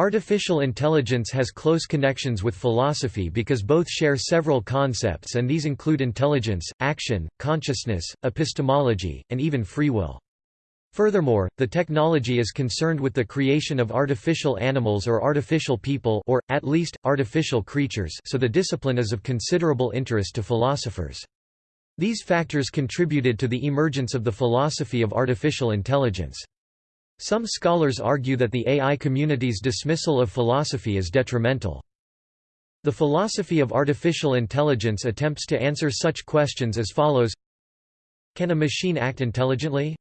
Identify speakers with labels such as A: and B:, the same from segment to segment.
A: Artificial intelligence has close connections with philosophy because both share several concepts and these include intelligence, action, consciousness, epistemology, and even free will. Furthermore, the technology is concerned with the creation of artificial animals or artificial people or, at least, artificial creatures so the discipline is of considerable interest to philosophers. These factors contributed to the emergence of the philosophy of artificial intelligence. Some scholars argue that the AI community's dismissal of philosophy is detrimental. The philosophy of artificial intelligence attempts to answer such questions as follows Can a machine act intelligently?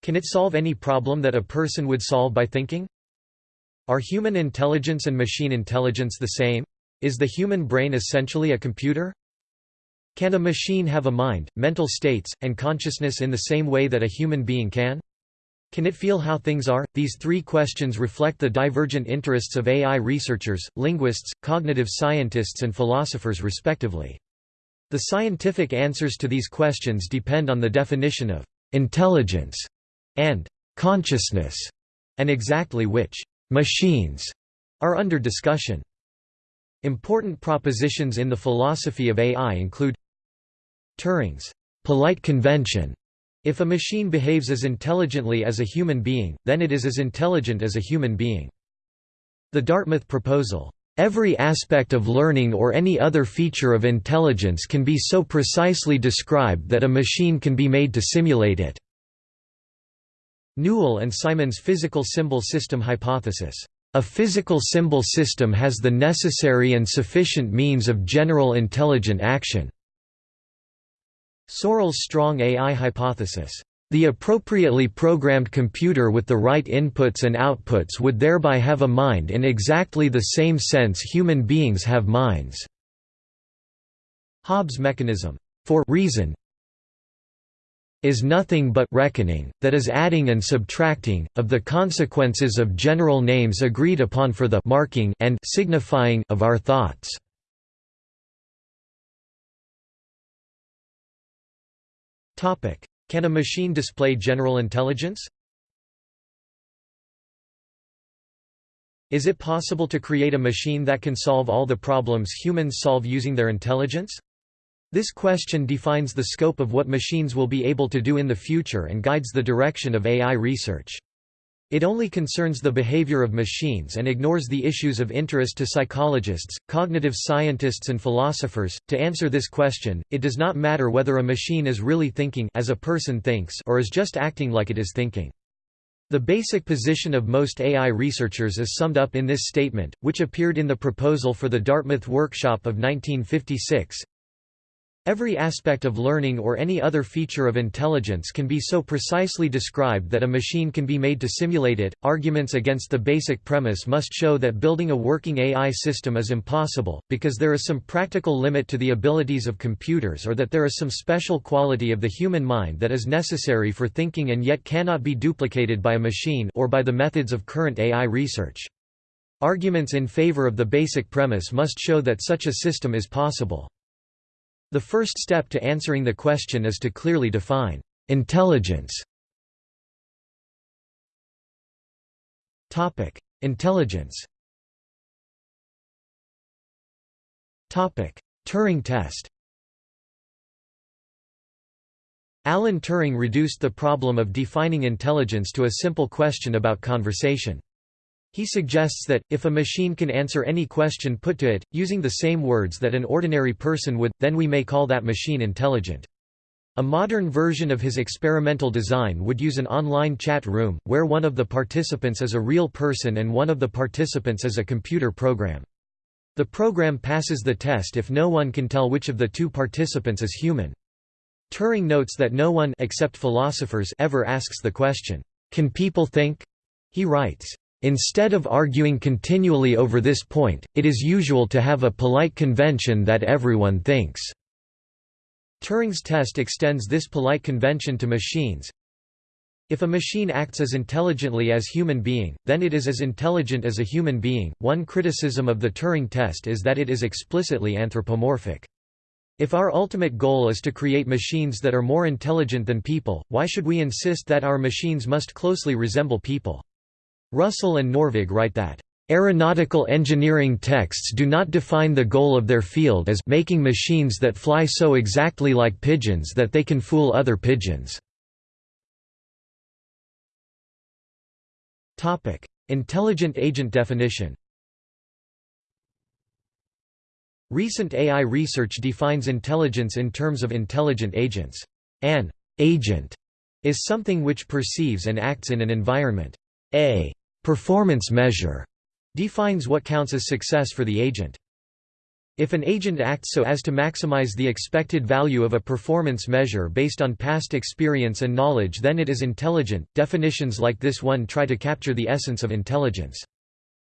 A: Can it solve any problem that a person would solve by thinking? Are human intelligence and machine intelligence the same? Is the human brain essentially a computer? Can a machine have a mind, mental states, and consciousness in the same way that a human being can? Can it feel how things are? These three questions reflect the divergent interests of AI researchers, linguists, cognitive scientists and philosophers respectively. The scientific answers to these questions depend on the definition of «intelligence» and «consciousness» and exactly which «machines» are under discussion. Important propositions in the philosophy of AI include Turing's «polite convention» If a machine behaves as intelligently as a human being, then it is as intelligent as a human being. The Dartmouth proposal, "...every aspect of learning or any other feature of intelligence can be so precisely described that a machine can be made to simulate it." Newell and Simon's physical symbol system hypothesis. A physical symbol system has the necessary and sufficient means of general intelligent action. Searle's strong AI hypothesis. The appropriately programmed computer with the right inputs and outputs would thereby have a mind in exactly the same sense human beings have minds. Hobbes' mechanism for reason is nothing but reckoning, that is adding and subtracting, of the consequences of general names agreed upon for the marking and signifying of our thoughts. Can a machine display general intelligence? Is it possible to create a machine that can solve all the problems humans solve using their intelligence? This question defines the scope of what machines will be able to do in the future and guides the direction of AI research. It only concerns the behavior of machines and ignores the issues of interest to psychologists, cognitive scientists and philosophers. To answer this question, it does not matter whether a machine is really thinking as a person thinks or is just acting like it is thinking. The basic position of most AI researchers is summed up in this statement, which appeared in the proposal for the Dartmouth Workshop of 1956. Every aspect of learning or any other feature of intelligence can be so precisely described that a machine can be made to simulate it. Arguments against the basic premise must show that building a working AI system is impossible, because there is some practical limit to the abilities of computers or that there is some special quality of the human mind that is necessary for thinking and yet cannot be duplicated by a machine or by the methods of current AI research. Arguments in favor of the basic premise must show that such a system is possible. The first step to answering the question is to clearly define intelligence. Topic: Intelligence. Topic: Turing test. Alan Turing reduced the problem of defining intelligence to a simple question about conversation. He suggests that, if a machine can answer any question put to it, using the same words that an ordinary person would, then we may call that machine intelligent. A modern version of his experimental design would use an online chat room, where one of the participants is a real person and one of the participants is a computer program. The program passes the test if no one can tell which of the two participants is human. Turing notes that no one except philosophers ever asks the question, "'Can people think?' He writes, Instead of arguing continually over this point, it is usual to have a polite convention that everyone thinks. Turing's test extends this polite convention to machines. If a machine acts as intelligently as human being, then it is as intelligent as a human being. One criticism of the Turing test is that it is explicitly anthropomorphic. If our ultimate goal is to create machines that are more intelligent than people, why should we insist that our machines must closely resemble people? Russell and Norvig write that, Aeronautical engineering texts do not define the goal of their field as making machines that fly so exactly like pigeons that they can fool other pigeons. Intelligent agent definition Recent AI research defines intelligence in terms of intelligent agents. An agent is something which perceives and acts in an environment. A performance measure defines what counts as success for the agent. If an agent acts so as to maximize the expected value of a performance measure based on past experience and knowledge then it is intelligent. Definitions like this one try to capture the essence of intelligence.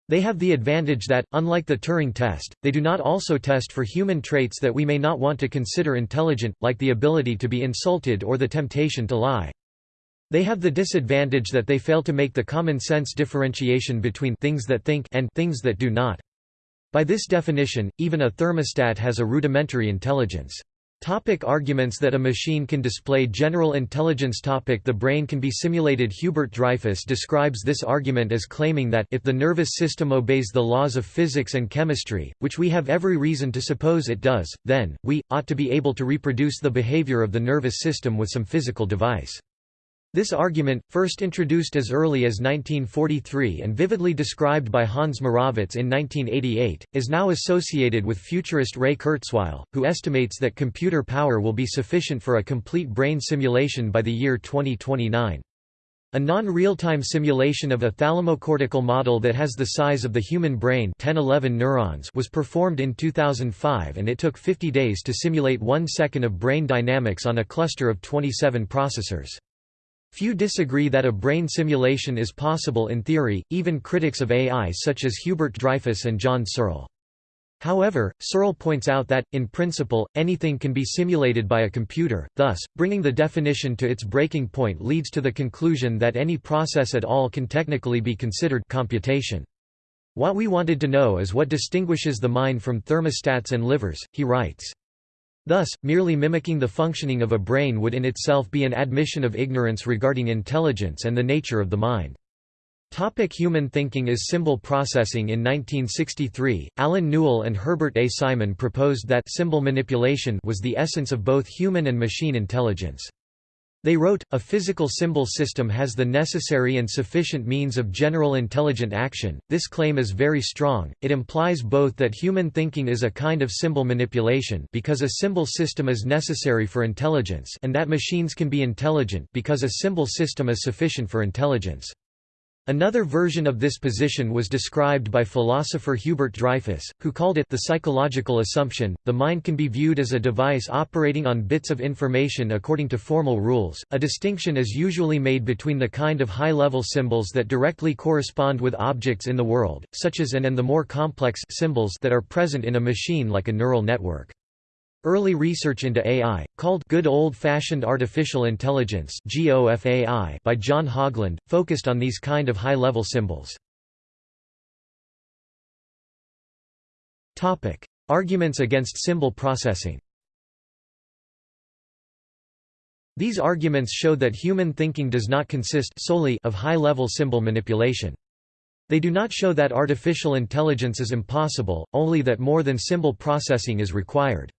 A: They have the advantage that, unlike the Turing test, they do not also test for human traits that we may not want to consider intelligent, like the ability to be insulted or the temptation to lie. They have the disadvantage that they fail to make the common sense differentiation between things that think and things that do not. By this definition, even a thermostat has a rudimentary intelligence. Topic arguments that a machine can display general intelligence topic The brain can be simulated Hubert Dreyfus describes this argument as claiming that if the nervous system obeys the laws of physics and chemistry, which we have every reason to suppose it does, then, we, ought to be able to reproduce the behavior of the nervous system with some physical device. This argument, first introduced as early as 1943 and vividly described by Hans Moravec in 1988, is now associated with futurist Ray Kurzweil, who estimates that computer power will be sufficient for a complete brain simulation by the year 2029. A non-real-time simulation of a thalamocortical model that has the size of the human brain 10-11 neurons was performed in 2005 and it took 50 days to simulate one second of brain dynamics on a cluster of 27 processors. Few disagree that a brain simulation is possible in theory, even critics of AI such as Hubert Dreyfus and John Searle. However, Searle points out that, in principle, anything can be simulated by a computer, thus, bringing the definition to its breaking point leads to the conclusion that any process at all can technically be considered computation. What we wanted to know is what distinguishes the mind from thermostats and livers, he writes. Thus, merely mimicking the functioning of a brain would in itself be an admission of ignorance regarding intelligence and the nature of the mind. Topic human thinking is symbol processing In 1963, Allen Newell and Herbert A. Simon proposed that symbol manipulation was the essence of both human and machine intelligence. They wrote, a physical symbol system has the necessary and sufficient means of general intelligent action. This claim is very strong, it implies both that human thinking is a kind of symbol manipulation because a symbol system is necessary for intelligence and that machines can be intelligent because a symbol system is sufficient for intelligence. Another version of this position was described by philosopher Hubert Dreyfus, who called it the psychological assumption. The mind can be viewed as a device operating on bits of information according to formal rules. A distinction is usually made between the kind of high level symbols that directly correspond with objects in the world, such as an and the more complex symbols that are present in a machine like a neural network. Early research into AI, called Good Old-Fashioned Artificial Intelligence by John Haugeland, focused on these kind of high-level symbols. Arguments against symbol processing These arguments show that human thinking does not consist solely of high-level symbol manipulation. They do not show that artificial intelligence is impossible, only that more than symbol processing is required.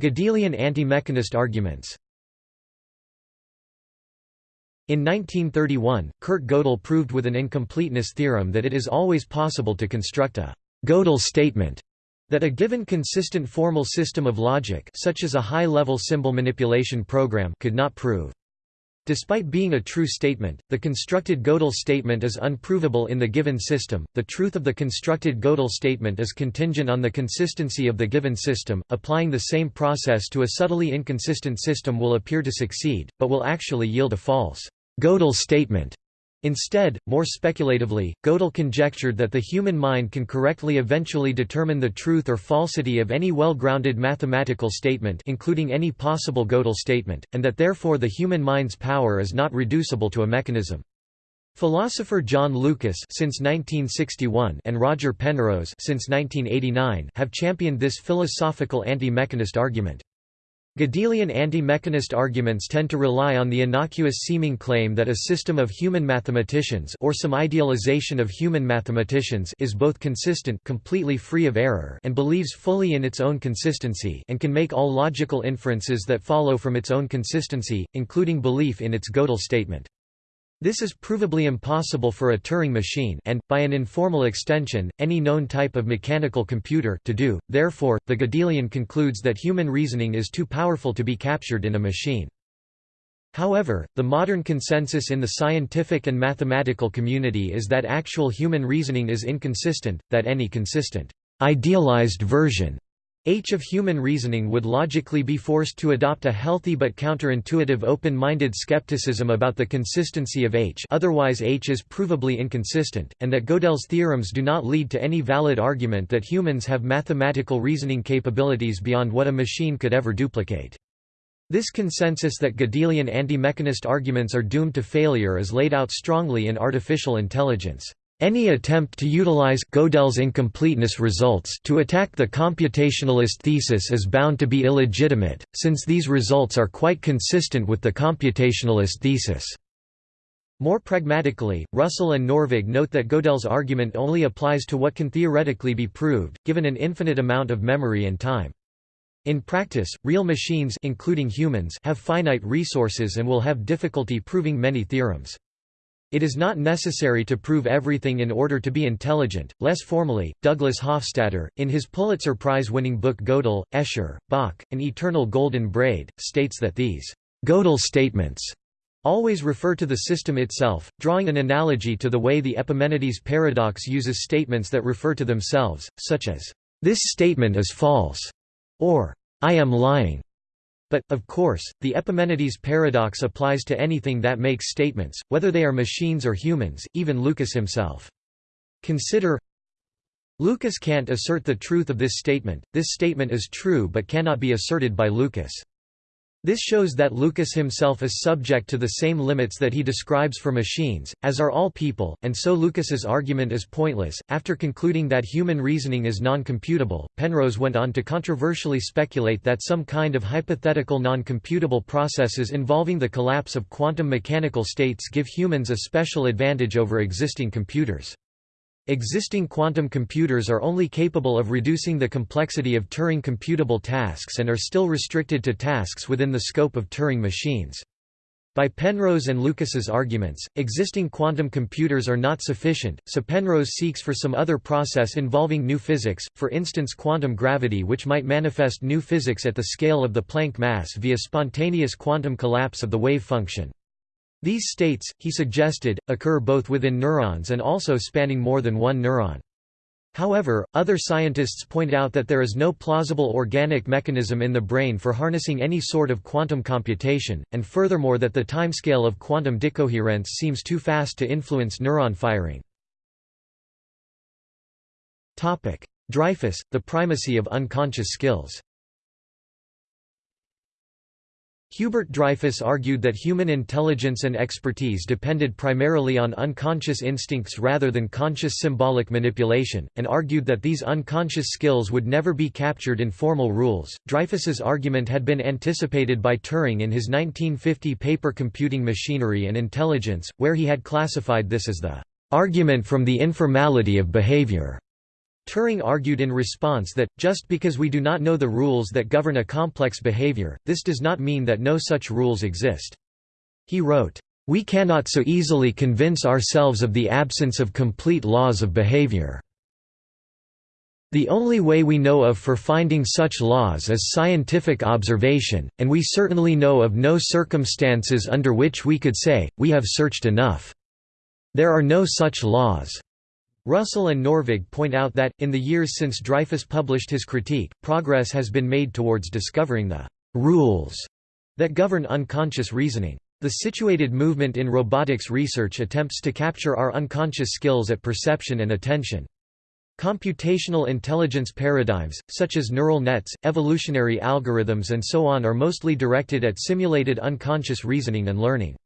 A: Gödelian anti-mechanist arguments In 1931, Kurt Gödel proved with an incompleteness theorem that it is always possible to construct a Gödel statement that a given consistent formal system of logic such as a high-level symbol manipulation program could not prove. Despite being a true statement, the constructed Gödel statement is unprovable in the given system. The truth of the constructed Gödel statement is contingent on the consistency of the given system. Applying the same process to a subtly inconsistent system will appear to succeed, but will actually yield a false Gödel statement. Instead, more speculatively, Gödel conjectured that the human mind can correctly eventually determine the truth or falsity of any well-grounded mathematical statement including any possible Gödel statement, and that therefore the human mind's power is not reducible to a mechanism. Philosopher John Lucas since 1961 and Roger Penrose since 1989 have championed this philosophical anti-mechanist argument. Gödelian anti-mechanist arguments tend to rely on the innocuous-seeming claim that a system of human mathematicians or some idealization of human mathematicians is both consistent completely free of error and believes fully in its own consistency and can make all logical inferences that follow from its own consistency, including belief in its Gödel statement. This is provably impossible for a Turing machine and, by an informal extension, any known type of mechanical computer to do, therefore, the Gödelian concludes that human reasoning is too powerful to be captured in a machine. However, the modern consensus in the scientific and mathematical community is that actual human reasoning is inconsistent, that any consistent, idealized version H of human reasoning would logically be forced to adopt a healthy but counterintuitive open-minded skepticism about the consistency of H otherwise H is provably inconsistent, and that Gödel's theorems do not lead to any valid argument that humans have mathematical reasoning capabilities beyond what a machine could ever duplicate. This consensus that Gödelian anti-mechanist arguments are doomed to failure is laid out strongly in Artificial Intelligence. Any attempt to utilize Gödel's incompleteness results to attack the computationalist thesis is bound to be illegitimate, since these results are quite consistent with the computationalist thesis. More pragmatically, Russell and Norvig note that Gödel's argument only applies to what can theoretically be proved, given an infinite amount of memory and time. In practice, real machines including humans have finite resources and will have difficulty proving many theorems. It is not necessary to prove everything in order to be intelligent. Less formally, Douglas Hofstadter, in his Pulitzer Prize winning book Gödel, Escher, Bach, An Eternal Golden Braid, states that these Gödel statements always refer to the system itself, drawing an analogy to the way the Epimenides paradox uses statements that refer to themselves, such as, This statement is false, or I am lying. But, of course, the Epimenides paradox applies to anything that makes statements, whether they are machines or humans, even Lucas himself. Consider Lucas can't assert the truth of this statement, this statement is true but cannot be asserted by Lucas. This shows that Lucas himself is subject to the same limits that he describes for machines, as are all people, and so Lucas's argument is pointless. After concluding that human reasoning is non-computable, Penrose went on to controversially speculate that some kind of hypothetical non-computable processes involving the collapse of quantum mechanical states give humans a special advantage over existing computers. Existing quantum computers are only capable of reducing the complexity of Turing computable tasks and are still restricted to tasks within the scope of Turing machines. By Penrose and Lucas's arguments, existing quantum computers are not sufficient, so Penrose seeks for some other process involving new physics, for instance quantum gravity which might manifest new physics at the scale of the Planck mass via spontaneous quantum collapse of the wave function. These states, he suggested, occur both within neurons and also spanning more than one neuron. However, other scientists point out that there is no plausible organic mechanism in the brain for harnessing any sort of quantum computation, and furthermore that the timescale of quantum decoherence seems too fast to influence neuron firing. Dreyfus, the primacy of unconscious skills Hubert Dreyfus argued that human intelligence and expertise depended primarily on unconscious instincts rather than conscious symbolic manipulation, and argued that these unconscious skills would never be captured in formal rules. Dreyfus's argument had been anticipated by Turing in his 1950 paper Computing Machinery and Intelligence, where he had classified this as the argument from the informality of behavior. Turing argued in response that, just because we do not know the rules that govern a complex behavior, this does not mean that no such rules exist. He wrote, "...we cannot so easily convince ourselves of the absence of complete laws of behavior. The only way we know of for finding such laws is scientific observation, and we certainly know of no circumstances under which we could say, we have searched enough. There are no such laws." Russell and Norvig point out that, in the years since Dreyfus published his critique, progress has been made towards discovering the «rules» that govern unconscious reasoning. The situated movement in robotics research attempts to capture our unconscious skills at perception and attention. Computational intelligence paradigms, such as neural nets, evolutionary algorithms and so on are mostly directed at simulated unconscious reasoning and learning.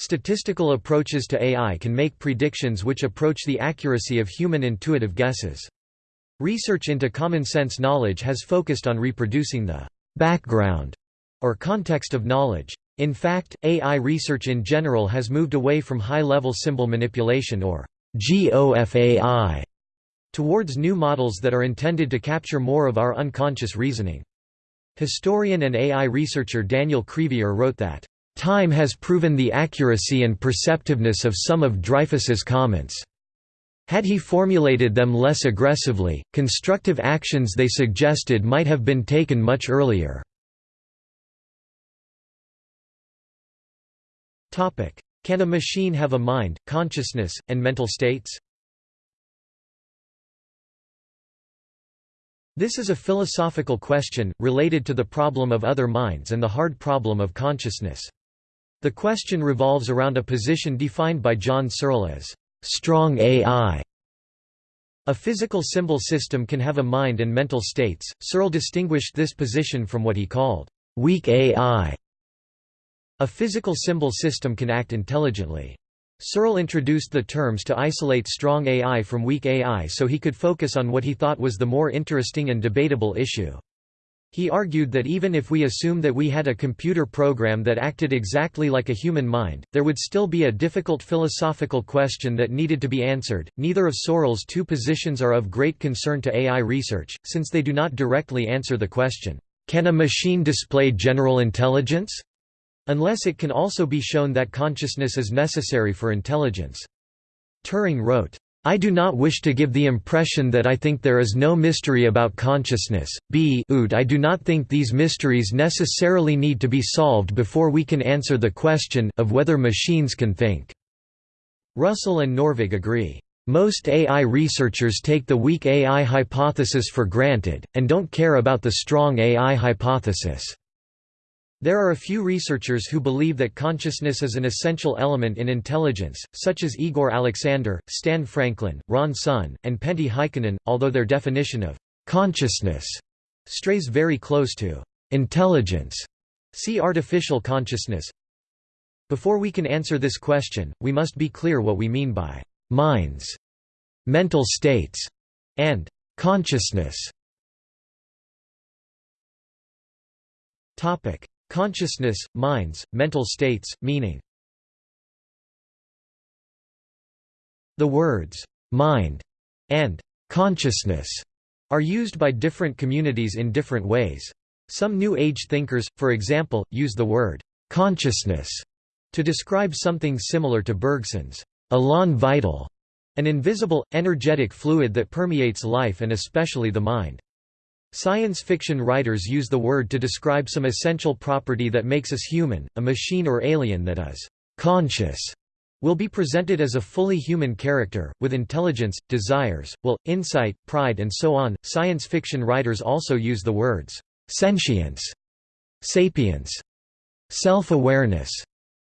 A: Statistical approaches to AI can make predictions which approach the accuracy of human intuitive guesses. Research into common sense knowledge has focused on reproducing the background or context of knowledge. In fact, AI research in general has moved away from high-level symbol manipulation or GOFAI towards new models that are intended to capture more of our unconscious reasoning. Historian and AI researcher Daniel Crevier wrote that, "...time has proven the accuracy and perceptiveness of some of Dreyfus's comments." Had he formulated them less aggressively, constructive actions they suggested might have been taken much earlier. Can a machine have a mind, consciousness, and mental states? This is a philosophical question, related to the problem of other minds and the hard problem of consciousness. The question revolves around a position defined by John Searle as strong AI. A physical symbol system can have a mind and mental states. Searle distinguished this position from what he called weak AI. A physical symbol system can act intelligently. Searle introduced the terms to isolate strong AI from weak AI so he could focus on what he thought was the more interesting and debatable issue. He argued that even if we assume that we had a computer program that acted exactly like a human mind, there would still be a difficult philosophical question that needed to be answered. Neither of Searle's two positions are of great concern to AI research, since they do not directly answer the question, Can a machine display general intelligence? unless it can also be shown that consciousness is necessary for intelligence. Turing wrote, I do not wish to give the impression that I think there is no mystery about consciousness, b ood I do not think these mysteries necessarily need to be solved before we can answer the question of whether machines can think." Russell and Norvig agree. Most AI researchers take the weak AI hypothesis for granted, and don't care about the strong AI hypothesis. There are a few researchers who believe that consciousness is an essential element in intelligence, such as Igor Aleksander, Stan Franklin, Ron Sun, and Pentti Haikonen, although their definition of «consciousness» strays very close to «intelligence». See artificial consciousness. Before we can answer this question, we must be clear what we mean by «minds», «mental states» and «consciousness». Topic Consciousness, minds, mental states, meaning The words, "'mind' and "'consciousness' are used by different communities in different ways. Some New Age thinkers, for example, use the word "'consciousness' to describe something similar to Bergson's "'elan vital' an invisible, energetic fluid that permeates life and especially the mind. Science fiction writers use the word to describe some essential property that makes us human, a machine or alien that is conscious will be presented as a fully human character, with intelligence, desires, will, insight, pride and so on. Science fiction writers also use the words sentience, sapience, self-awareness,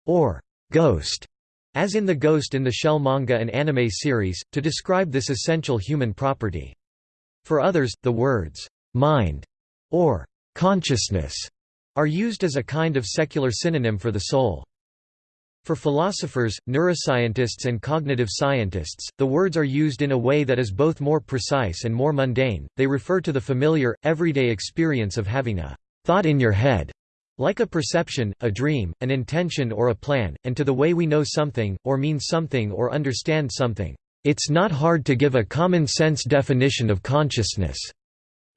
A: or ghost, as in the Ghost in the Shell manga and anime series, to describe this essential human property. For others, the words mind, or consciousness, are used as a kind of secular synonym for the soul. For philosophers, neuroscientists and cognitive scientists, the words are used in a way that is both more precise and more mundane, they refer to the familiar, everyday experience of having a thought in your head, like a perception, a dream, an intention or a plan, and to the way we know something, or mean something or understand something. It's not hard to give a common-sense definition of consciousness.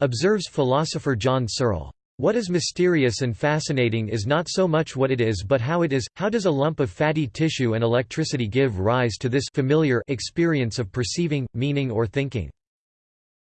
A: Observes philosopher John Searle. What is mysterious and fascinating is not so much what it is but how it is, how does a lump of fatty tissue and electricity give rise to this familiar experience of perceiving, meaning or thinking?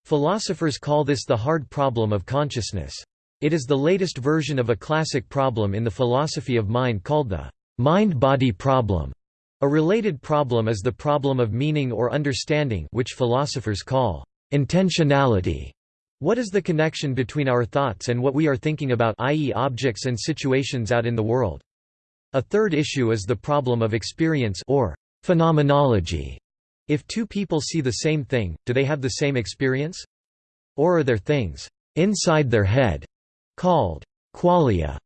A: Philosophers call this the hard problem of consciousness. It is the latest version of a classic problem in the philosophy of mind called the mind-body problem. A related problem is the problem of meaning or understanding which philosophers call intentionality. What is the connection between our thoughts and what we are thinking about i.e. objects and situations out in the world? A third issue is the problem of experience or phenomenology. If two people see the same thing, do they have the same experience? Or are there things inside their head called qualia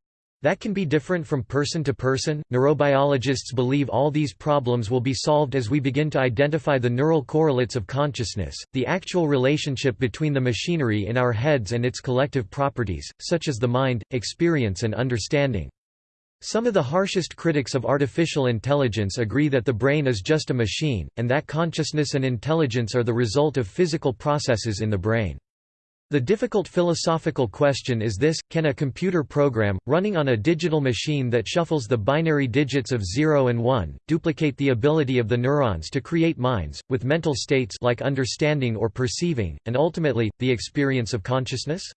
A: That can be different from person to person. Neurobiologists believe all these problems will be solved as we begin to identify the neural correlates of consciousness, the actual relationship between the machinery in our heads and its collective properties, such as the mind, experience, and understanding. Some of the harshest critics of artificial intelligence agree that the brain is just a machine, and that consciousness and intelligence are the result of physical processes in the brain. The difficult philosophical question is this, can a computer program, running on a digital machine that shuffles the binary digits of 0 and 1, duplicate the ability of the neurons to create minds, with mental states like understanding or perceiving, and ultimately, the experience of consciousness?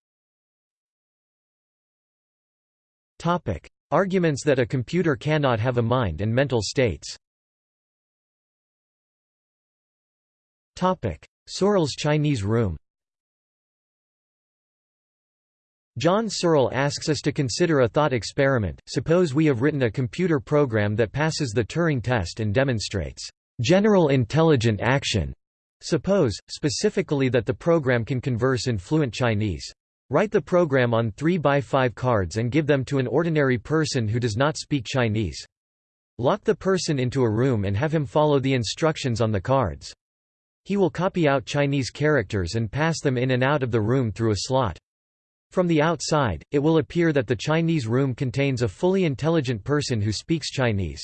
A: Arguments that a computer cannot have a mind and mental states. Searle's Chinese room John Searle asks us to consider a thought experiment. Suppose we have written a computer program that passes the Turing test and demonstrates general intelligent action. Suppose, specifically that the program can converse in fluent Chinese. Write the program on 3 by 5 cards and give them to an ordinary person who does not speak Chinese. Lock the person into a room and have him follow the instructions on the cards. He will copy out Chinese characters and pass them in and out of the room through a slot. From the outside, it will appear that the Chinese room contains a fully intelligent person who speaks Chinese.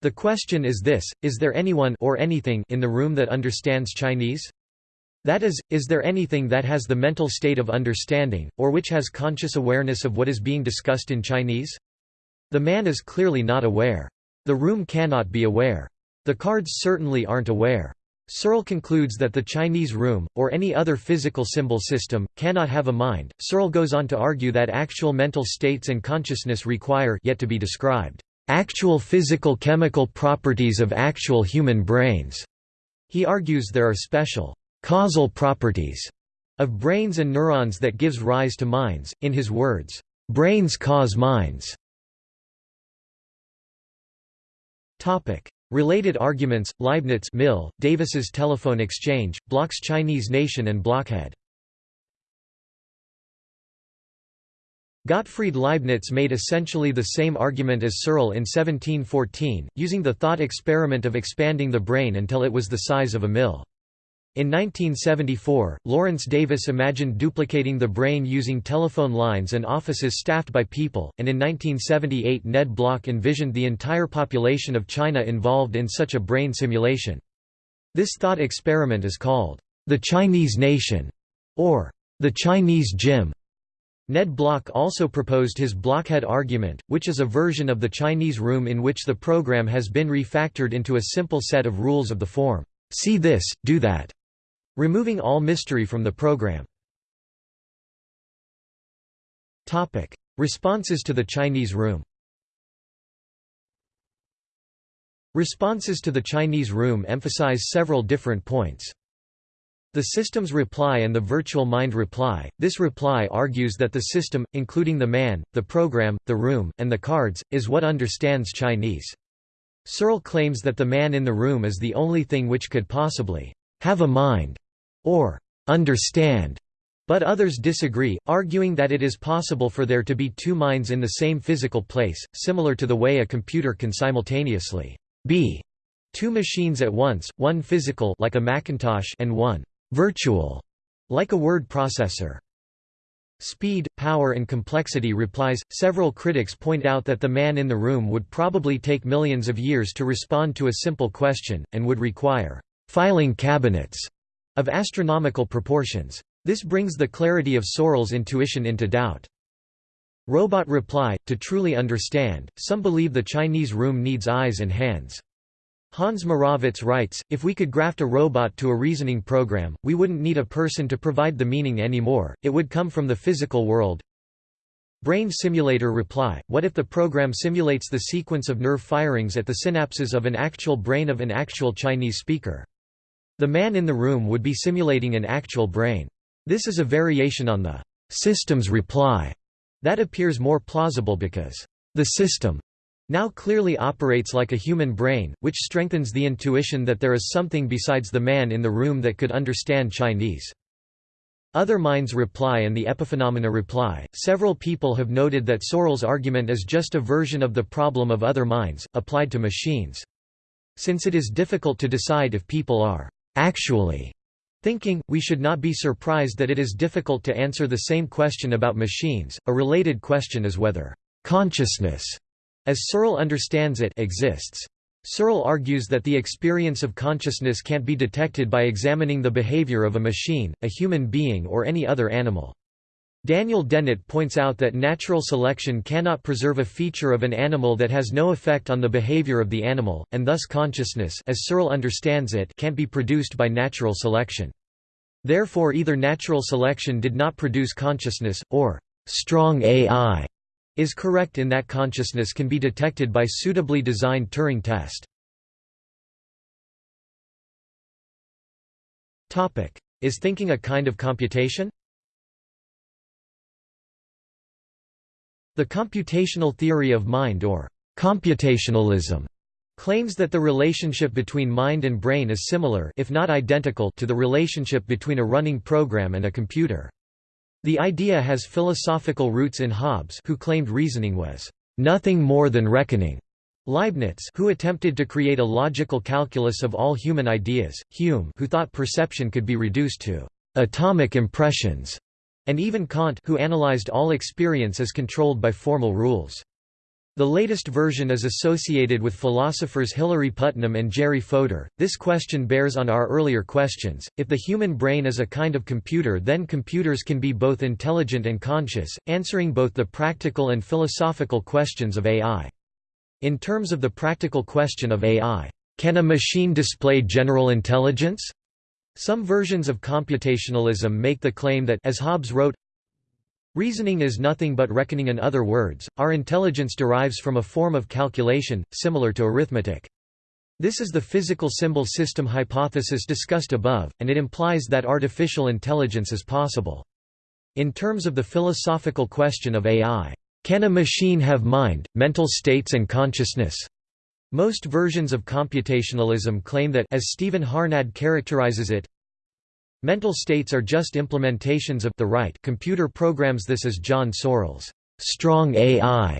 A: The question is this, is there anyone or anything in the room that understands Chinese? That is, is there anything that has the mental state of understanding, or which has conscious awareness of what is being discussed in Chinese? The man is clearly not aware. The room cannot be aware. The cards certainly aren't aware. Searle concludes that the Chinese room, or any other physical symbol system, cannot have a mind. Searle goes on to argue that actual mental states and consciousness require yet to be described actual physical chemical properties of actual human brains. He argues there are special causal properties of brains and neurons that gives rise to minds. In his words, brains cause minds. Topic: Related arguments, Leibniz Mill, Davis's telephone exchange, Block's Chinese nation and blockhead. Gottfried Leibniz made essentially the same argument as Searle in 1714, using the thought experiment of expanding the brain until it was the size of a mill. In 1974, Lawrence Davis imagined duplicating the brain using telephone lines and offices staffed by people, and in 1978 Ned Block envisioned the entire population of China involved in such a brain simulation. This thought experiment is called, "...the Chinese nation", or "...the Chinese gym". Ned Block also proposed his blockhead argument, which is a version of the Chinese room in which the program has been refactored into a simple set of rules of the form, "...see this, do that", Removing all mystery from the program. Topic. Responses to the Chinese room Responses to the Chinese room emphasize several different points. The system's reply and the virtual mind reply. This reply argues that the system, including the man, the program, the room, and the cards, is what understands Chinese. Searle claims that the man in the room is the only thing which could possibly have a mind or understand, but others disagree, arguing that it is possible for there to be two minds in the same physical place, similar to the way a computer can simultaneously be two machines at once, one physical like a Macintosh and one virtual like a word processor. Speed, power and complexity replies. Several critics point out that the man in the room would probably take millions of years to respond to a simple question, and would require filing cabinets of astronomical proportions. This brings the clarity of Searle's intuition into doubt. Robot reply, to truly understand, some believe the Chinese room needs eyes and hands. Hans Moravec writes, if we could graft a robot to a reasoning program, we wouldn't need a person to provide the meaning anymore, it would come from the physical world. Brain simulator reply, what if the program simulates the sequence of nerve firings at the synapses of an actual brain of an actual Chinese speaker? The man in the room would be simulating an actual brain. This is a variation on the system's reply that appears more plausible because the system now clearly operates like a human brain, which strengthens the intuition that there is something besides the man in the room that could understand Chinese. Other minds reply and the epiphenomena reply. Several people have noted that Searle's argument is just a version of the problem of other minds, applied to machines. Since it is difficult to decide if people are actually thinking, we should not be surprised that it is difficult to answer the same question about machines. A related question is whether consciousness, as Searle understands it, exists. Searle argues that the experience of consciousness can't be detected by examining the behavior of a machine, a human being or any other animal. Daniel Dennett points out that natural selection cannot preserve a feature of an animal that has no effect on the behavior of the animal, and thus consciousness as Searle understands it can't be produced by natural selection. Therefore either natural selection did not produce consciousness, or strong AI is correct in that consciousness can be detected by suitably designed Turing test. Is thinking a kind of computation? The computational theory of mind or computationalism claims that the relationship between mind and brain is similar if not identical to the relationship between a running program and a computer. The idea has philosophical roots in Hobbes who claimed reasoning was nothing more than reckoning. Leibniz who attempted to create a logical calculus of all human ideas, Hume who thought perception could be reduced to atomic impressions, and even Kant who analyzed all experience as controlled by formal rules. The latest version is associated with philosophers Hilary Putnam and Jerry Fodor. This question bears on our earlier questions. If the human brain is a kind of computer, then computers can be both intelligent and conscious, answering both the practical and philosophical questions of AI. In terms of the practical question of AI, can a machine display general intelligence? Some versions of computationalism make the claim that as Hobbes wrote, Reasoning is nothing but reckoning in other words, our intelligence derives from a form of calculation, similar to arithmetic. This is the physical symbol system hypothesis discussed above, and it implies that artificial intelligence is possible. In terms of the philosophical question of AI, can a machine have mind, mental states and consciousness? Most versions of computationalism claim that as Stephen Harnad characterizes it, Mental states are just implementations of the right. Computer programs this is John Searle's strong AI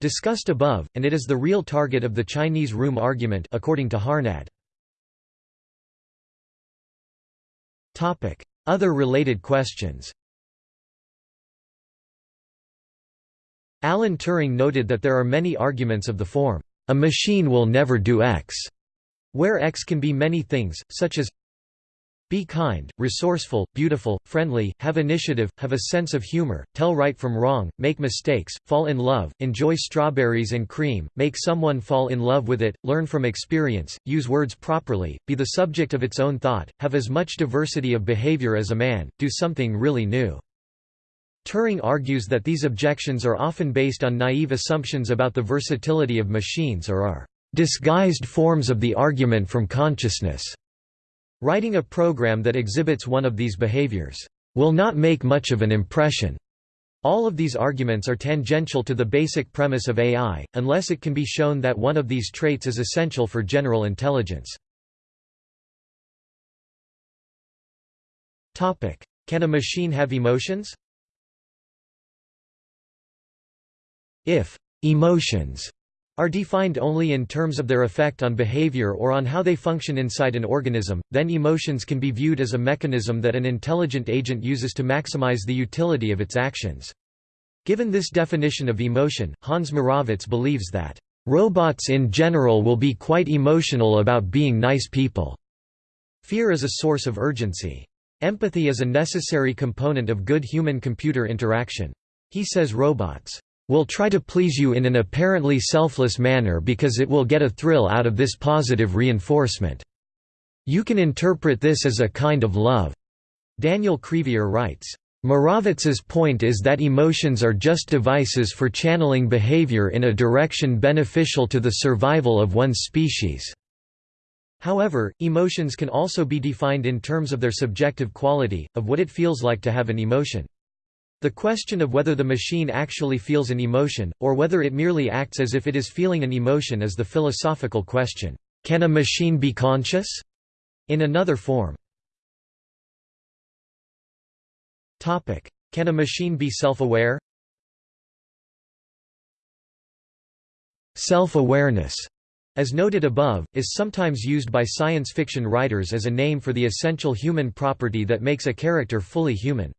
A: discussed above, and it is the real target of the Chinese room argument according to Harnad. Other related questions. Alan Turing noted that there are many arguments of the form, "...a machine will never do X", where X can be many things, such as be kind, resourceful, beautiful, friendly, have initiative, have a sense of humor, tell right from wrong, make mistakes, fall in love, enjoy strawberries and cream, make someone fall in love with it, learn from experience, use words properly, be the subject of its own thought, have as much diversity of behavior as a man, do something really new. Turing argues that these objections are often based on naive assumptions about the versatility of machines or are disguised forms of the argument from consciousness. Writing a program that exhibits one of these behaviors will not make much of an impression. All of these arguments are tangential to the basic premise of AI, unless it can be shown that one of these traits is essential for general intelligence. Can a machine have emotions? If emotions are defined only in terms of their effect on behavior or on how they function inside an organism, then emotions can be viewed as a mechanism that an intelligent agent uses to maximize the utility of its actions. Given this definition of emotion, Hans Moravec believes that, "...robots in general will be quite emotional about being nice people." Fear is a source of urgency. Empathy is a necessary component of good human-computer interaction. He says robots will try to please you in an apparently selfless manner because it will get a thrill out of this positive reinforcement. You can interpret this as a kind of love." Daniel Crevier writes, Moravec's point is that emotions are just devices for channeling behavior in a direction beneficial to the survival of one's species. However, emotions can also be defined in terms of their subjective quality, of what it feels like to have an emotion. The question of whether the machine actually feels an emotion, or whether it merely acts as if it is feeling an emotion is the philosophical question, can a machine be conscious? In another form. Can a machine be self-aware? Self-awareness, as noted above, is sometimes used by science fiction writers as a name for the essential human property that makes a character fully human.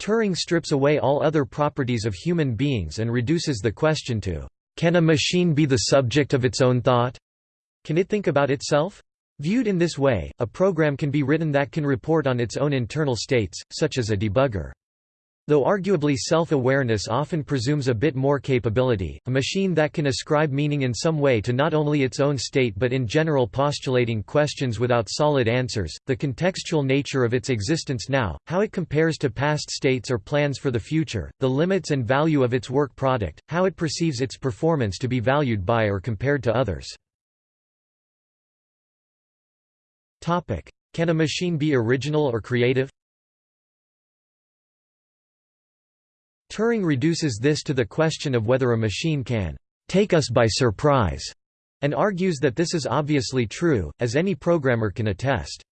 A: Turing strips away all other properties of human beings and reduces the question to, can a machine be the subject of its own thought? Can it think about itself? Viewed in this way, a program can be written that can report on its own internal states, such as a debugger. Though arguably self-awareness often presumes a bit more capability, a machine that can ascribe meaning in some way to not only its own state but in general postulating questions without solid answers, the contextual nature of its existence now, how it compares to past states or plans for the future, the limits and value of its work product, how it perceives its performance to be valued by or compared to others. Can a machine be original or creative? Turing reduces this to the question of whether a machine can take us by surprise, and argues that this is obviously true, as any programmer can attest.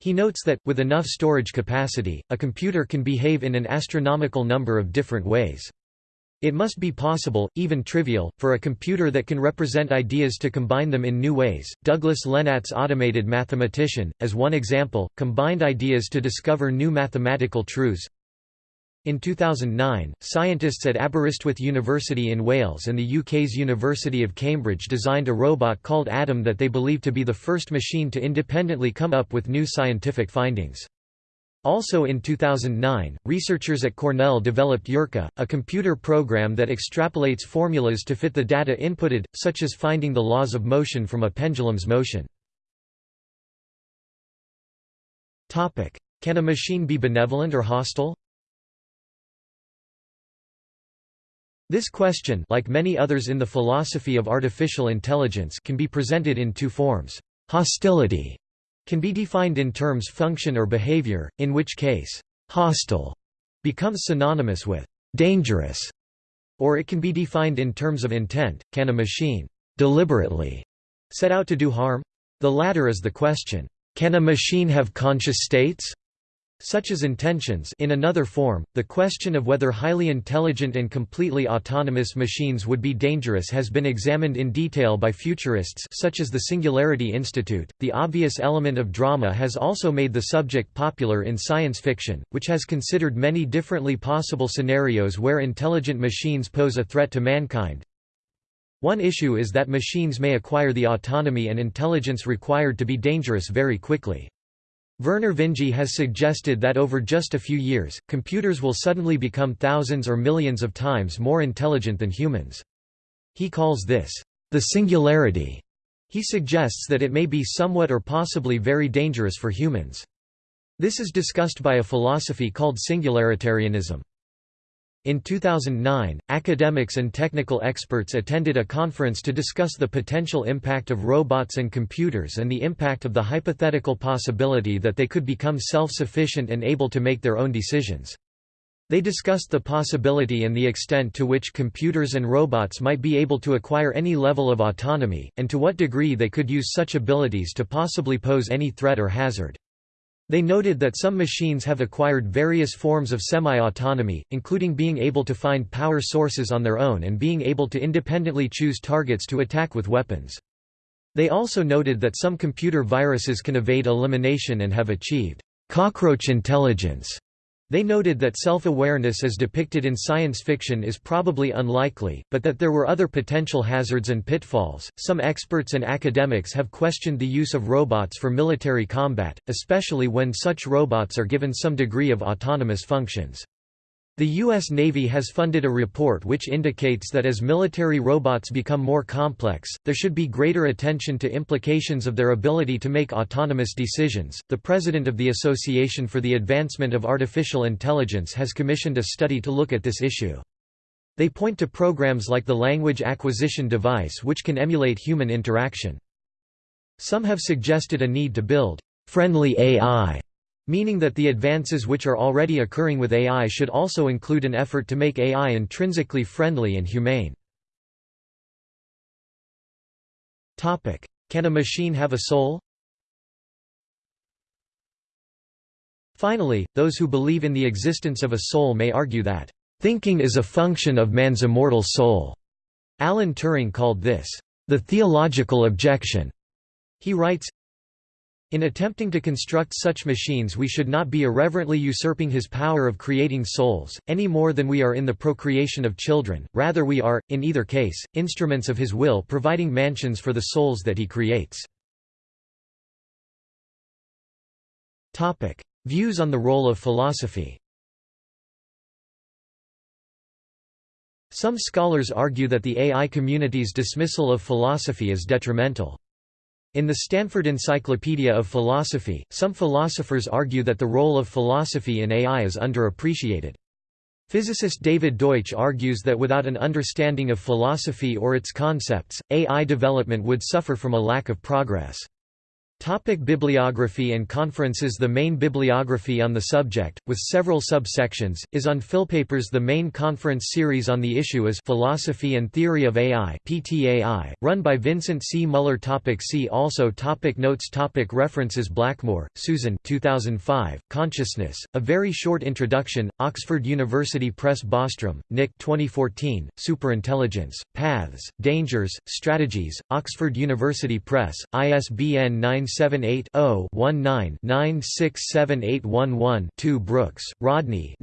A: He notes that, with enough storage capacity, a computer can behave in an astronomical number of different ways. It must be possible, even trivial, for a computer that can represent ideas to combine them in new ways. Douglas Lenat's automated mathematician, as one example, combined ideas to discover new mathematical truths. In 2009, scientists at Aberystwyth University in Wales and the UK's University of Cambridge designed a robot called Adam that they believe to be the first machine to independently come up with new scientific findings. Also in 2009, researchers at Cornell developed Eureqa, a computer program that extrapolates formulas to fit the data inputted, such as finding the laws of motion from a pendulum's motion. Can a machine be benevolent or hostile? This question like many others in the philosophy of artificial intelligence can be presented in two forms. Hostility can be defined in terms function or behavior, in which case, hostile becomes synonymous with dangerous, or it can be defined in terms of intent, can a machine deliberately set out to do harm? The latter is the question, can a machine have conscious states? Such as intentions in another form, the question of whether highly intelligent and completely autonomous machines would be dangerous has been examined in detail by futurists such as the Singularity Institute. The obvious element of drama has also made the subject popular in science fiction, which has considered many differently possible scenarios where intelligent machines pose a threat to mankind. One issue is that machines may acquire the autonomy and intelligence required to be dangerous very quickly. Vernor Vinge has suggested that over just a few years, computers will suddenly become thousands or millions of times more intelligent than humans. He calls this, the singularity. He suggests that it may be somewhat or possibly very dangerous for humans. This is discussed by a philosophy called singularitarianism. In 2009, academics and technical experts attended a conference to discuss the potential impact of robots and computers and the impact of the hypothetical possibility that they could become self-sufficient and able to make their own decisions. They discussed the possibility and the extent to which computers and robots might be able to acquire any level of autonomy, and to what degree they could use such abilities to possibly pose any threat or hazard. They noted that some machines have acquired various forms of semi-autonomy, including being able to find power sources on their own and being able to independently choose targets to attack with weapons. They also noted that some computer viruses can evade elimination and have achieved cockroach intelligence they noted that self-awareness as depicted in science fiction is probably unlikely, but that there were other potential hazards and pitfalls. Some experts and academics have questioned the use of robots for military combat, especially when such robots are given some degree of autonomous functions. The U.S. Navy has funded a report which indicates that as military robots become more complex, there should be greater attention to implications of their ability to make autonomous decisions. The president of the Association for the Advancement of Artificial Intelligence has commissioned a study to look at this issue. They point to programs like the Language Acquisition Device which can emulate human interaction. Some have suggested a need to build friendly AI meaning that the advances which are already occurring with AI should also include an effort to make AI intrinsically friendly and humane. Can a machine have a soul? Finally, those who believe in the existence of a soul may argue that, "...thinking is a function of man's immortal soul." Alan Turing called this, "...the theological objection." He writes, in attempting to construct such machines we should not be irreverently usurping his power of creating souls, any more than we are in the procreation of children, rather we are, in either case, instruments of his will providing mansions for the souls that he creates. Views on the role of philosophy Some scholars argue that the AI community's dismissal of philosophy is detrimental. In the Stanford Encyclopedia of Philosophy, some philosophers argue that the role of philosophy in AI is underappreciated. Physicist David Deutsch argues that without an understanding of philosophy or its concepts, AI development would suffer from a lack of progress. Topic bibliography and conferences The main bibliography on the subject, with several subsections, is on Philpapers The main conference series on the issue is Philosophy and Theory of AI PTAI, run by Vincent C. Muller topic See also topic Notes topic References Blackmore, Susan 2005, Consciousness, A Very Short Introduction, Oxford University Press Bostrom, Nick 2014, Superintelligence, Paths, Dangers, Strategies, Oxford University Press, ISBN 9 978-0-19-967811-2 Brooks, Rodney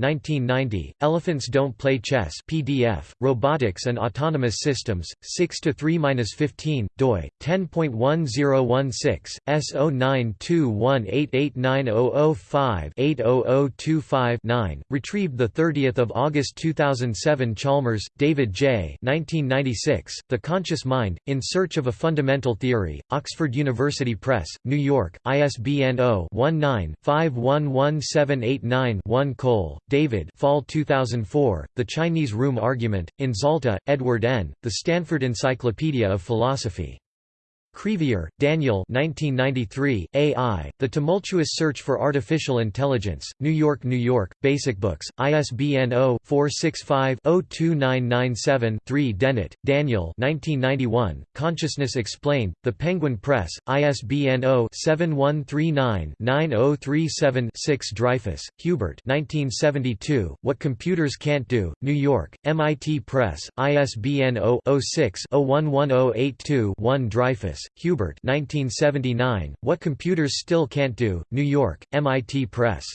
A: Elephants Don't Play Chess PDF, Robotics and Autonomous Systems, 6–3–15, doi, 10.1016, S0921889005-80025-9, retrieved 30 August 2007 Chalmers, David J. 1996, The Conscious Mind, In Search of a Fundamental Theory, Oxford University Press, New York, ISBN 0-19-511789-1 Cole, David Fall 2004, The Chinese Room Argument, in Zalta, Edward N., The Stanford Encyclopedia of Philosophy. Crevier, Daniel 1993, AI, The Tumultuous Search for Artificial Intelligence, New York, New York, Basic Books, ISBN 0-465-02997-3 Dennett, Daniel 1991, Consciousness Explained, The Penguin Press, ISBN 0-7139-9037-6 Dreyfus, Hubert 1972, What Computers Can't Do, New York, MIT Press, ISBN 0-06-011082-1 Dreyfus, Hubert 1979, What Computers Still Can't Do, New York, MIT Press.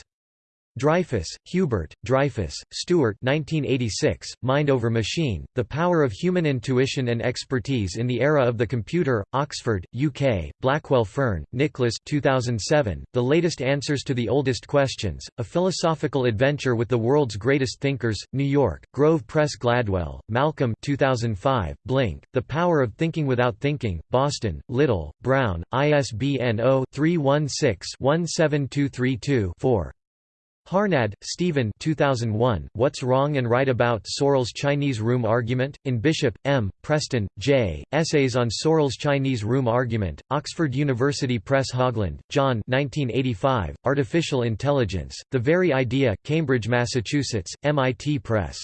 A: Dreyfus, Hubert, Dreyfus, Stewart 1986, Mind over Machine, The Power of Human Intuition and Expertise in the Era of the Computer, Oxford, UK, Blackwell Fearn, Nicholas 2007, The Latest Answers to the Oldest Questions, A Philosophical Adventure with the World's Greatest Thinkers, New York, Grove Press Gladwell, Malcolm 2005, Blink, The Power of Thinking Without Thinking, Boston, Little, Brown, ISBN 0-316-17232-4. Harnad, Stephen 2001, What's Wrong and Right About Searle's Chinese Room Argument? In Bishop, M., Preston, J., Essays on Searle's Chinese Room Argument, Oxford University Press Haugeland, John 1985, Artificial Intelligence, The Very Idea, Cambridge, Massachusetts, MIT Press.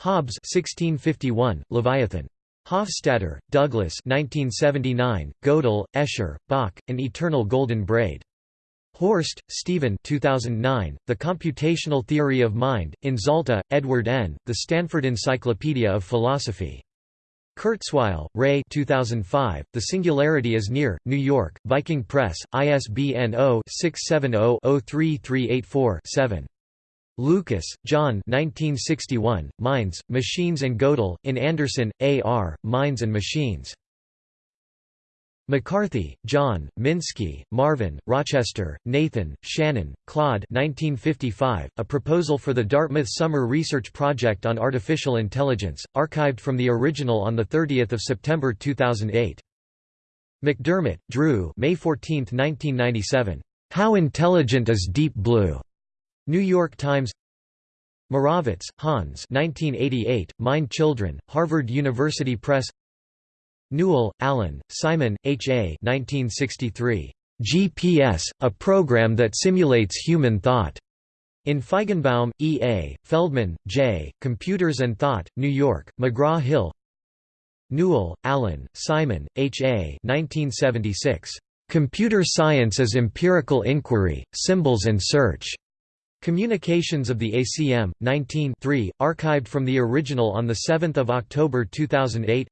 A: Hobbes 1651, Leviathan. Hofstadter, Douglas 1979, Gödel, Escher, Bach, An Eternal Golden Braid. Horst, Stephen 2009, The Computational Theory of Mind, in Zalta, Edward N., The Stanford Encyclopedia of Philosophy. Kurzweil, Ray 2005, The Singularity is Near, New York, Viking Press, ISBN 0-670-03384-7. Lucas, John 1961, Minds, Machines and Gödel, in Anderson, A. R., Minds and Machines. McCarthy, John, Minsky, Marvin, Rochester, Nathan, Shannon, Claude 1955, A Proposal for the Dartmouth Summer Research Project on Artificial Intelligence, archived from the original on 30 September 2008. McDermott, Drew May 14, 1997. How Intelligent is Deep Blue? New York Times Moravec, Hans 1988, Mind Children, Harvard University Press Newell, Allen, Simon, H. A. 1963. GPS, a program that simulates human thought. In Feigenbaum, E. A., Feldman, J., Computers and Thought, New York, McGraw-Hill Newell, Allen, Simon, H. A. 1976. Computer Science as Empirical Inquiry, Symbols and Search. Communications of the ACM, 19 3, archived from the original on 7 October 2008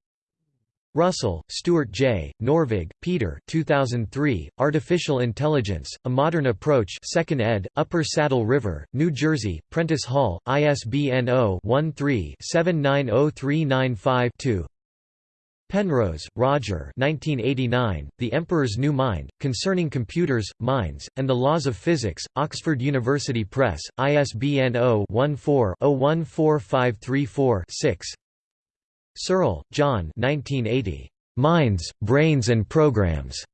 A: Russell, Stuart J., Norvig, Peter 2003, Artificial Intelligence, A Modern Approach 2nd ed., Upper Saddle River, New Jersey, Prentice Hall, ISBN 0-13-790395-2 Penrose, Roger 1989, The Emperor's New Mind, Concerning Computers, Minds, and the Laws of Physics, Oxford University Press, ISBN 0-14-014534-6 Searle, John 1980. Minds, Brains and Programs.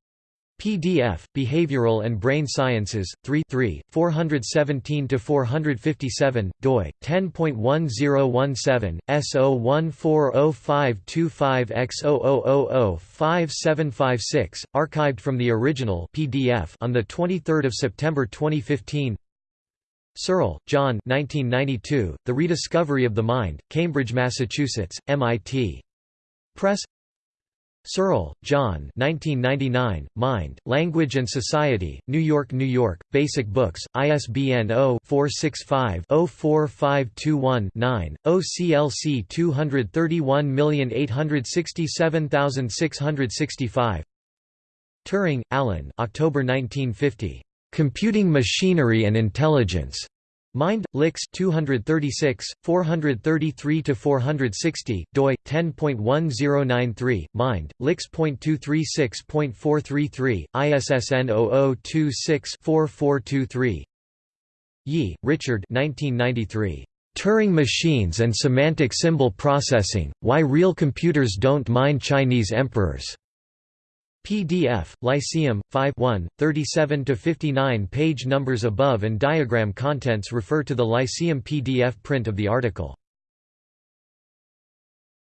A: PDF, Behavioral and Brain Sciences, 3 3, 417–457, doi, 10.1017, S01405525X000005756, archived from the original PDF on 23 September 2015 Searle, John 1992, The Rediscovery of the Mind, Cambridge, Massachusetts, MIT. Press Searle, John 1999, Mind, Language and Society, New York, New York, Basic Books, ISBN 0-465-04521-9, OCLC 231867665 Turing, Alan October 1950. Computing Machinery and Intelligence. Mind, Lix 236, 433–460, doi, 10.1093, Mind, Lix.236.433, ISSN 0026-4423 Yee, Richard 1993. Turing Machines and Semantic Symbol Processing, Why Real Computers Don't Mind Chinese Emperors. PDF, Lyceum, 5 1, 37–59 page numbers above and diagram contents refer to the Lyceum PDF print of the article.